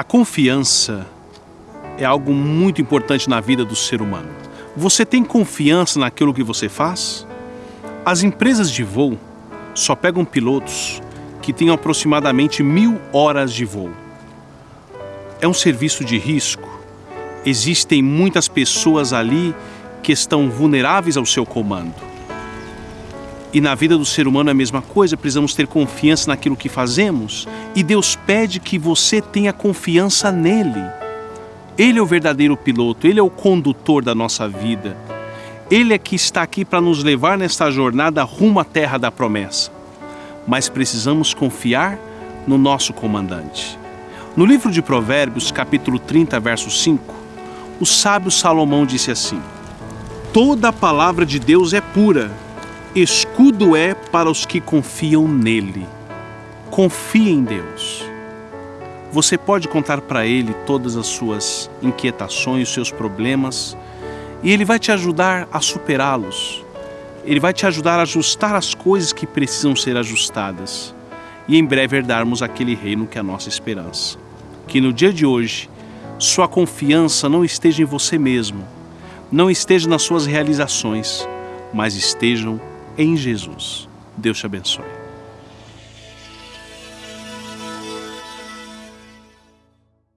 A confiança é algo muito importante na vida do ser humano. Você tem confiança naquilo que você faz? As empresas de voo só pegam pilotos que tenham aproximadamente mil horas de voo. É um serviço de risco. Existem muitas pessoas ali que estão vulneráveis ao seu comando. E na vida do ser humano é a mesma coisa, precisamos ter confiança naquilo que fazemos e Deus pede que você tenha confiança nele. Ele é o verdadeiro piloto, ele é o condutor da nossa vida. Ele é que está aqui para nos levar nesta jornada rumo à terra da promessa. Mas precisamos confiar no nosso comandante. No livro de Provérbios, capítulo 30, verso 5, o sábio Salomão disse assim: Toda a palavra de Deus é pura escudo é para os que confiam nele. Confie em Deus. Você pode contar para Ele todas as suas inquietações, seus problemas, e Ele vai te ajudar a superá-los. Ele vai te ajudar a ajustar as coisas que precisam ser ajustadas e em breve herdarmos aquele reino que é a nossa esperança. Que no dia de hoje, sua confiança não esteja em você mesmo, não esteja nas suas realizações, mas estejam em Jesus. Deus te abençoe.